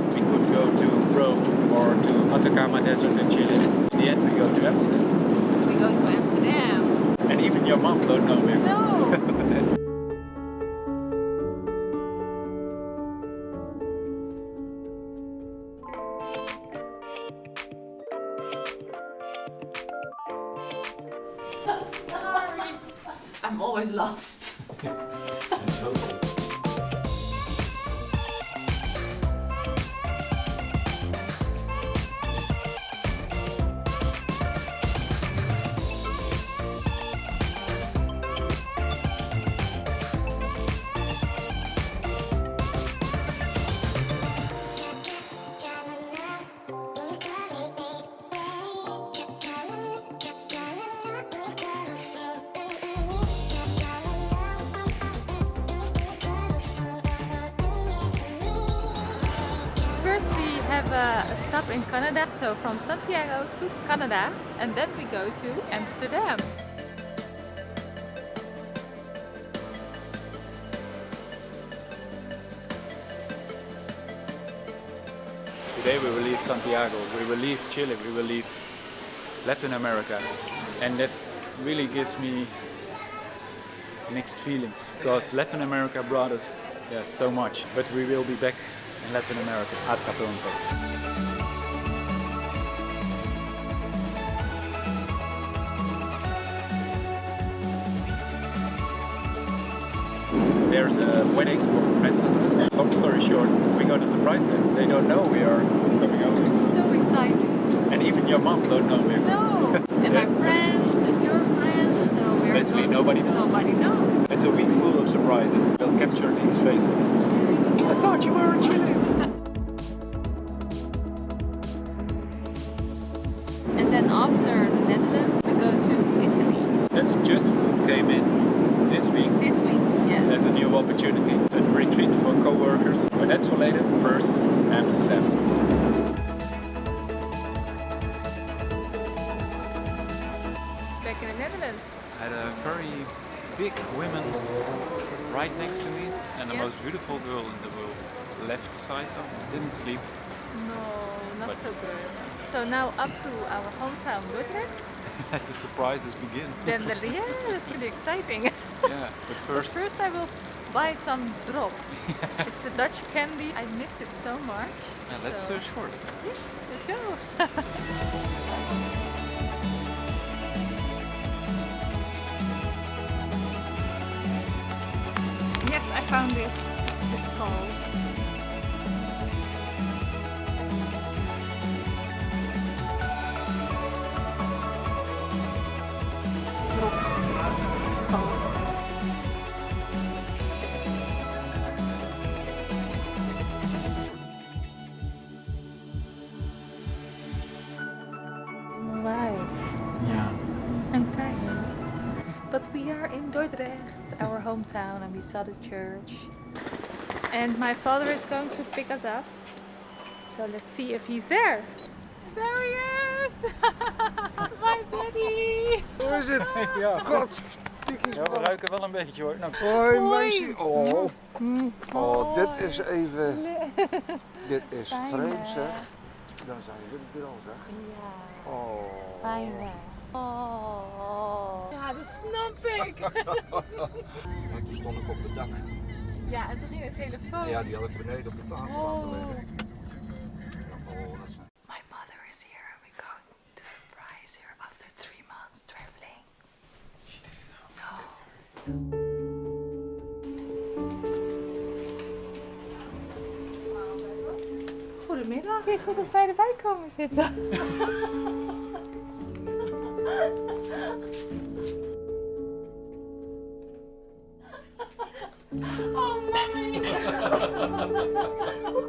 thought we could go to Rome or to Atacama Desert in Chile. In the end we go to Amsterdam. We go to Amsterdam. And even your mom don't know where. No. I'm always lost. That's so a, a stop in Canada, so from Santiago to Canada and then we go to Amsterdam. Today we will leave Santiago, we will leave Chile, we will leave Latin America. And that really gives me mixed feelings because Latin America brought us yeah, so much. But we will be back in Latin America. Hasta pronto. There's a wedding for us. Long story short, we got a surprise them. They don't know we are coming over. So exciting. And even your mom don't know we're No. And my friends and your friends, so we're Basically going to- nobody knows. Nobody knows. It's a week full of surprises. They'll capture these faces. I thought you were in Chile. And then after the Netherlands, we go to Italy That's just came in this week. this week. Yes. There's a new opportunity, a retreat for co-workers. But that's for later. First, Amsterdam. Back in the Netherlands. I had a very big woman right next to me and the Yes. most beautiful girl in the world. Left side up, didn't sleep. No, not But- so good. So now up to our hometown Dordrecht. Let the surprises begin. Then the yeah, that's really exciting. yeah, but first, First I will buy some drop. It's a Dutch candy. I missed it so much. yeah, let's so search for it. Let's go. yes, I found it. It's, it's salt. Hometown, and we saw the church. And my father is going to pick us up. So let's see if he's there. There he is! my buddy! Hoe is het? Ja, Godverdikke ja, we ruiken wel een beetje hoor. Nou, Hoi meisje. Oh, oh, dit is even... Dit is vreemd hè? zeg. Dan zijn jullie er al zeg. Ja, Oh. fijn hè? Oh. Ja, dat snap ik. Want toen stond ik op het dak. Ja, en toen ging de telefoon. Ja, die had ik beneden op de tafel Oh. laten liggen. Oh, dat zijn... My mother is here and we're going to surprise her after three months traveling. She didn't know. No. Goedemiddag. Weet goed dat wij erbij komen zitten. お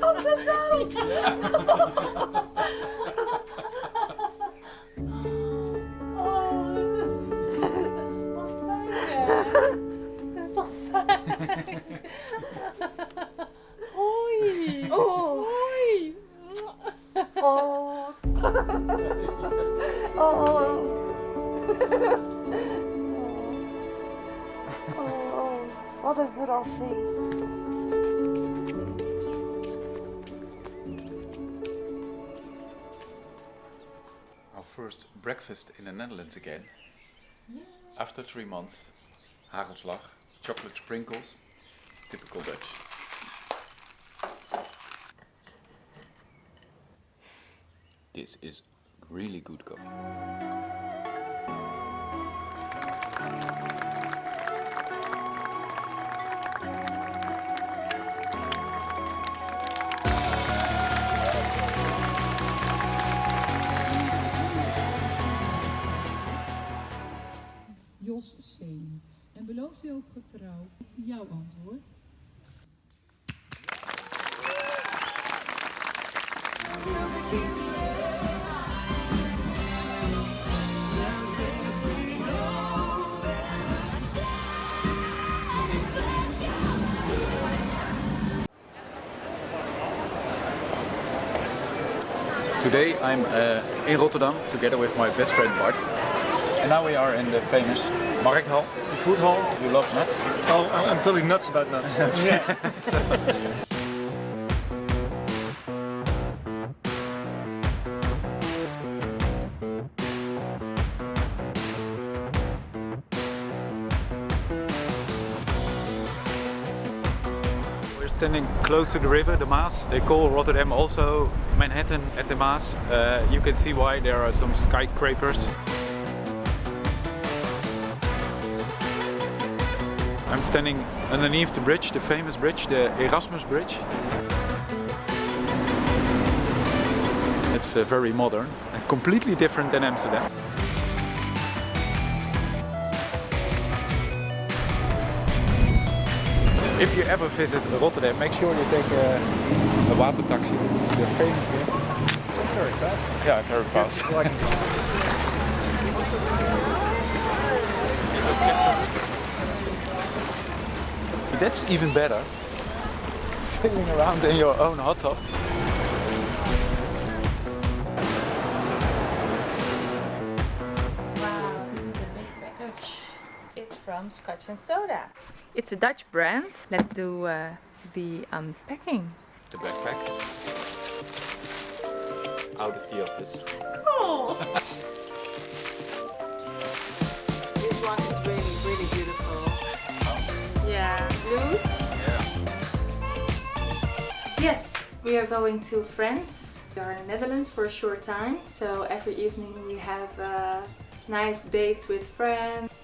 かずだ。Wat een verrassing. Our first breakfast in the Netherlands again. After three months, hagelslag, chocolate sprinkles, typical Dutch. This is really good coffee. En belooft u ook getrouw jouw antwoord? Today I'm uh, in Rotterdam together with my best friend Bart. And now we are in the famous Markthal, food hall. You love nuts? Oh, I'm, I'm totally nuts about nuts. We're standing close to the river, the Maas. They call Rotterdam also Manhattan at the Maas. Uh, you can see why there are some skyscrapers. I'm standing underneath the bridge, the famous bridge, the Erasmus Bridge. It's uh, very modern and completely different than Amsterdam. If you ever visit Rotterdam, make sure you take a, a water taxi. They're famous here. Very fast. Yeah, very fast. That's even better. Sailing around in your own hot tub. Wow, this is a big package. It's from Scotch and Soda. It's a Dutch brand. Let's do uh, the unpacking. The backpack. Out of the office. Oh! we are going to France. We are in the Netherlands for a short time, so every evening we have uh, nice dates with friends.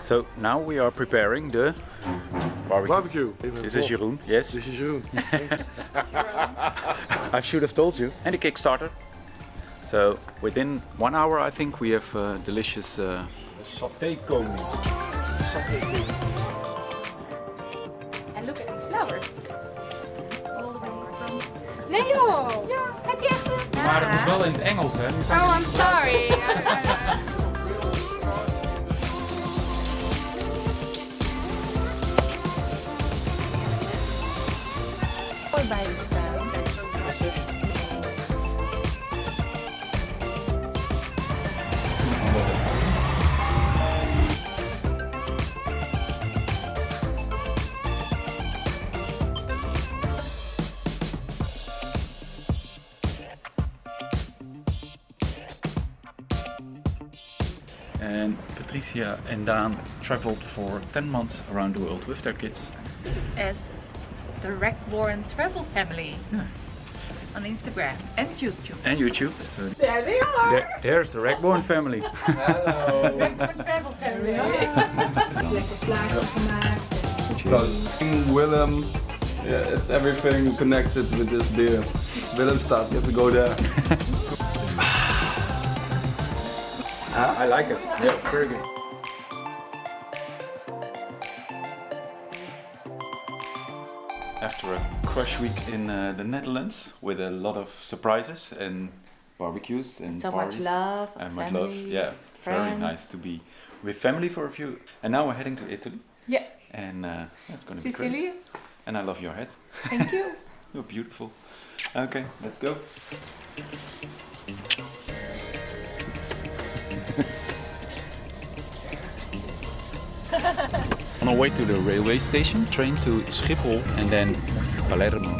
So now we are preparing the barbecue. Barbecue. This is Jeroen, yes. This is Jeroen. I should have told you. And the Kickstarter. So within one hour I think we have uh, delicious uh, Saté koning. And look at these flowers. Nee joh! Ja, heb je echt een... Maar het is wel in het Engels hè. Oh, I'm sorry. And Patricia and Dan traveled for 10 months around the world with their kids. As the Rackborn Travel Family Yeah. on Instagram and YouTube. And YouTube. So There they are! there, there's the Rackborn family. Travel Family. Because King Willem, yeah, it's everything connected with this beer. Willemstad, you have to go there. I like it. Yeah, very good. After a crush week in uh, the Netherlands with a lot of surprises and barbecues and So much parties love, and much love. family, Yeah, very nice to be with family for a few. And now we're heading to Italy, Yeah, and uh, that's going to be great. Sicily. And I love your hat. Thank you. You're beautiful. Okay, let's go. On our way to the railway station, train to Schiphol and then Palermo.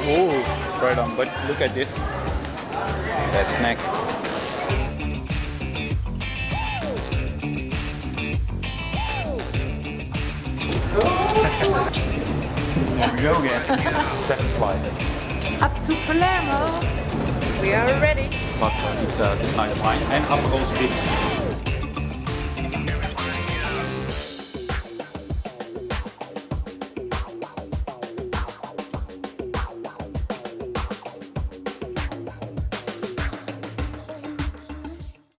Oh, right on, but look at this. That snack. Here go again. Seventh flight. Up to Palermo. We are ready. Pasta, pizza, nice wine en Aperol Spritz.